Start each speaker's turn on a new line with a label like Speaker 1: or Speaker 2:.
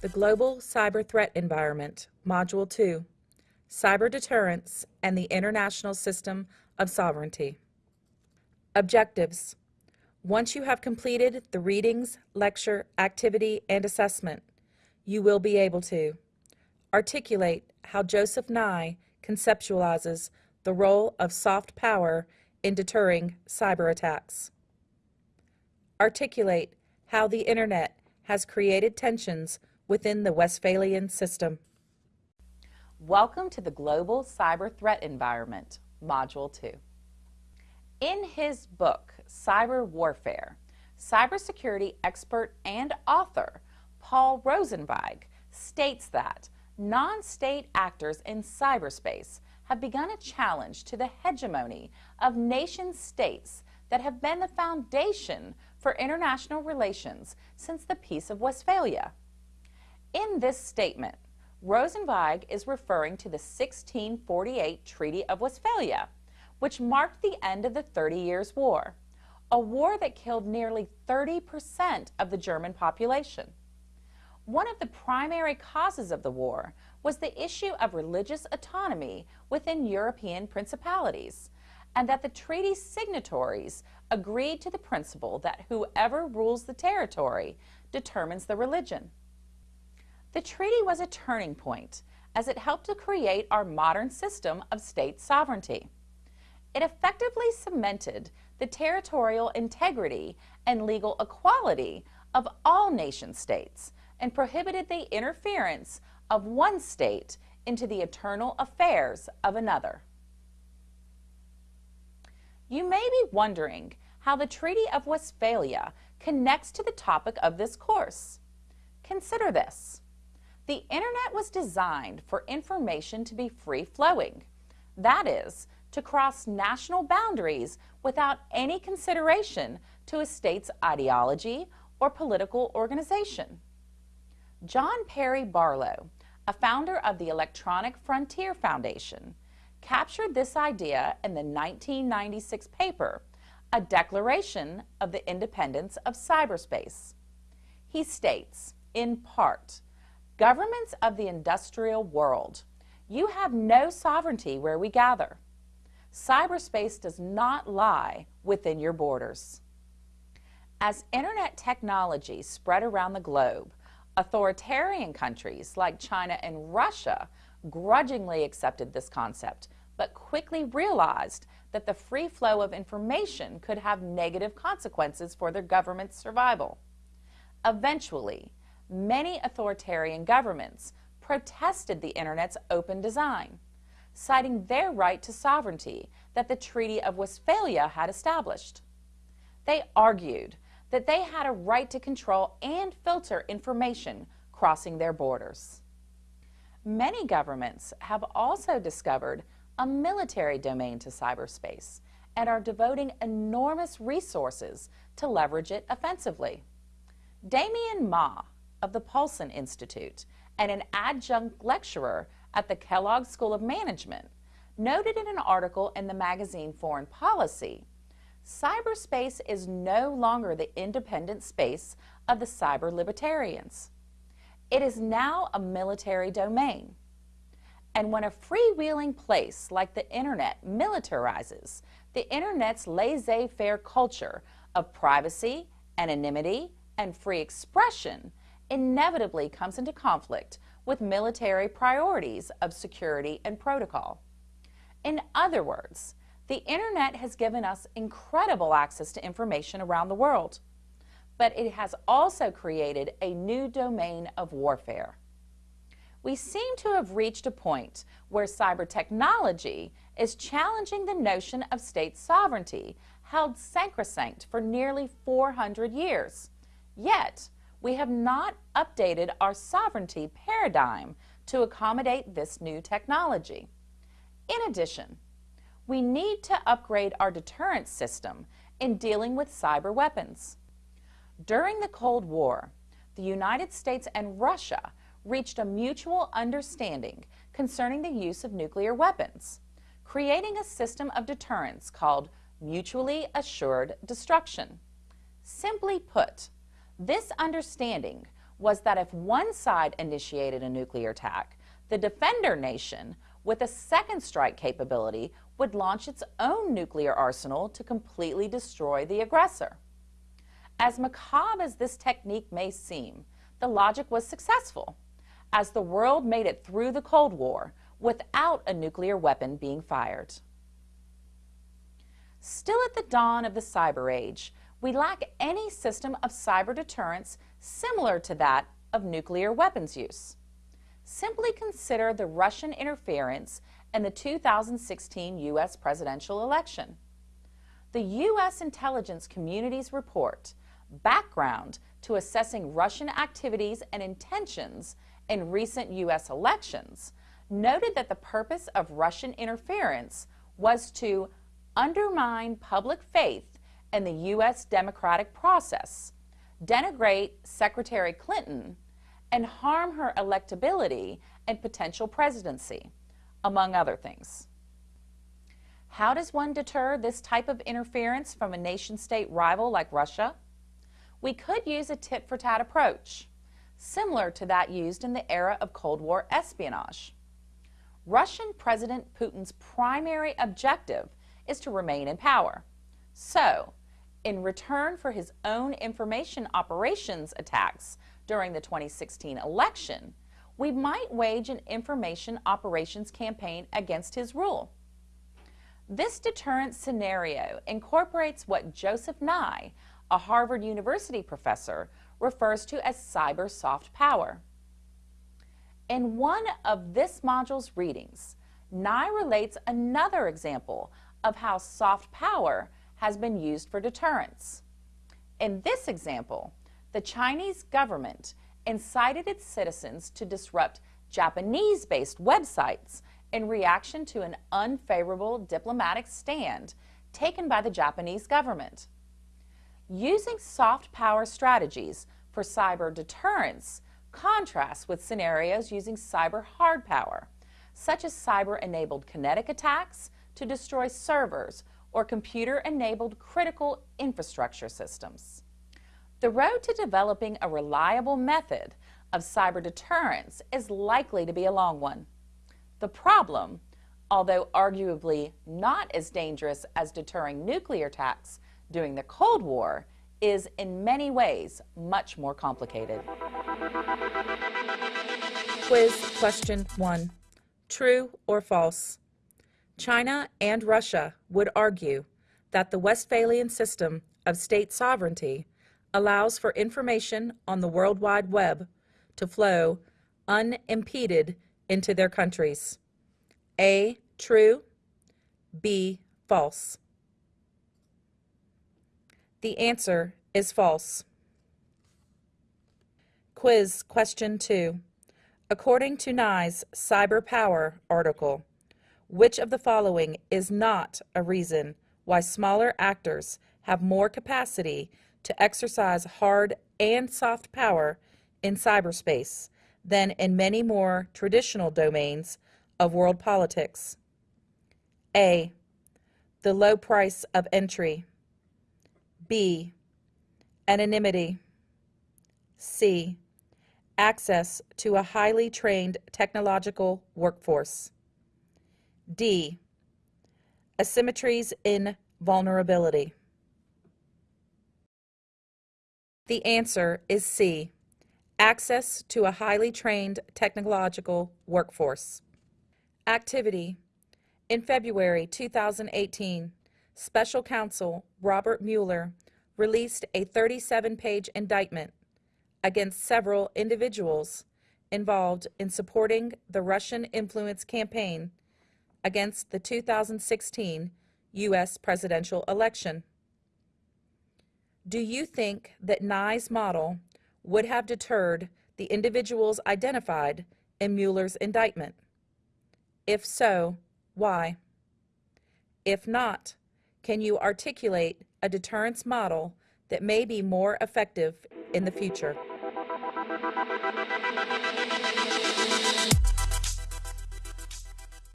Speaker 1: The Global Cyber Threat Environment, Module 2, Cyber Deterrence and the International System of Sovereignty. Objectives. Once you have completed the readings, lecture, activity, and assessment, you will be able to articulate how Joseph Nye conceptualizes the role of soft power in deterring cyber attacks. Articulate how the Internet has created tensions within the Westphalian system.
Speaker 2: Welcome to the Global Cyber Threat Environment, Module 2. In his book, Cyber Warfare, cybersecurity expert and author Paul Rosenzweig states that non-state actors in cyberspace have begun a challenge to the hegemony of nation states that have been the foundation for international relations since the Peace of Westphalia. In this statement, Rosenzweig is referring to the 1648 Treaty of Westphalia, which marked the end of the Thirty Years' War, a war that killed nearly 30% of the German population. One of the primary causes of the war was the issue of religious autonomy within European principalities, and that the treaty signatories agreed to the principle that whoever rules the territory determines the religion. The treaty was a turning point as it helped to create our modern system of state sovereignty. It effectively cemented the territorial integrity and legal equality of all nation states and prohibited the interference of one state into the eternal affairs of another. You may be wondering how the Treaty of Westphalia connects to the topic of this course. Consider this. The internet was designed for information to be free-flowing. That is, to cross national boundaries without any consideration to a state's ideology or political organization. John Perry Barlow, a founder of the Electronic Frontier Foundation, captured this idea in the 1996 paper, A Declaration of the Independence of Cyberspace. He states, in part, Governments of the industrial world, you have no sovereignty where we gather. Cyberspace does not lie within your borders. As internet technology spread around the globe, authoritarian countries like China and Russia grudgingly accepted this concept, but quickly realized that the free flow of information could have negative consequences for their government's survival. Eventually, many authoritarian governments protested the Internet's open design, citing their right to sovereignty that the Treaty of Westphalia had established. They argued that they had a right to control and filter information crossing their borders. Many governments have also discovered a military domain to cyberspace and are devoting enormous resources to leverage it offensively. Damien Ma, of the Paulson Institute and an adjunct lecturer at the Kellogg School of Management, noted in an article in the magazine Foreign Policy, cyberspace is no longer the independent space of the cyber libertarians. It is now a military domain. And when a freewheeling place like the Internet militarizes the Internet's laissez-faire culture of privacy, anonymity, and free expression, inevitably comes into conflict with military priorities of security and protocol. In other words, the Internet has given us incredible access to information around the world, but it has also created a new domain of warfare. We seem to have reached a point where cyber technology is challenging the notion of state sovereignty held sacrosanct for nearly 400 years. Yet, we have not updated our sovereignty paradigm to accommodate this new technology. In addition, we need to upgrade our deterrence system in dealing with cyber weapons. During the Cold War, the United States and Russia reached a mutual understanding concerning the use of nuclear weapons, creating a system of deterrence called mutually assured destruction. Simply put, this understanding was that if one side initiated a nuclear attack, the defender nation with a second strike capability would launch its own nuclear arsenal to completely destroy the aggressor. As macabre as this technique may seem, the logic was successful, as the world made it through the Cold War without a nuclear weapon being fired. Still at the dawn of the cyber age, we lack any system of cyber deterrence similar to that of nuclear weapons use. Simply consider the Russian interference in the 2016 U.S. presidential election. The U.S. intelligence community's report, Background to Assessing Russian Activities and Intentions in Recent U.S. Elections, noted that the purpose of Russian interference was to undermine public faith in the U.S. democratic process, denigrate Secretary Clinton, and harm her electability and potential presidency, among other things. How does one deter this type of interference from a nation state rival like Russia? We could use a tit for tat approach, similar to that used in the era of Cold War espionage. Russian President Putin's primary objective is to remain in power. So, in return for his own information operations attacks during the 2016 election, we might wage an information operations campaign against his rule. This deterrent scenario incorporates what Joseph Nye, a Harvard University professor, refers to as cyber soft power. In one of this module's readings, Nye relates another example of how soft power has been used for deterrence. In this example, the Chinese government incited its citizens to disrupt Japanese-based websites in reaction to an unfavorable diplomatic stand taken by the Japanese government. Using soft power strategies for cyber deterrence contrasts with scenarios using cyber hard power, such as cyber-enabled kinetic attacks to destroy servers or computer-enabled critical infrastructure systems. The road to developing a reliable method of cyber deterrence is likely to be a long one. The problem, although arguably not as dangerous as deterring nuclear attacks during the Cold War, is in many ways much more complicated.
Speaker 1: Quiz question one. True or false? China and Russia would argue that the Westphalian system of state sovereignty allows for information on the World Wide Web to flow unimpeded into their countries. A. True. B. False. The answer is false. Quiz question 2. According to Nye's Cyber Power article, which of the following is not a reason why smaller actors have more capacity to exercise hard and soft power in cyberspace than in many more traditional domains of world politics? A. The low price of entry. B. Anonymity. C. Access to a highly trained technological workforce. D. Asymmetries in vulnerability. The answer is C. Access to a highly trained technological workforce. Activity. In February 2018, Special Counsel Robert Mueller released a 37-page indictment against several individuals involved in supporting the Russian influence campaign against the 2016 U.S. presidential election. Do you think that Nye's model would have deterred the individuals identified in Mueller's indictment? If so, why? If not, can you articulate a deterrence model that may be more effective in the future?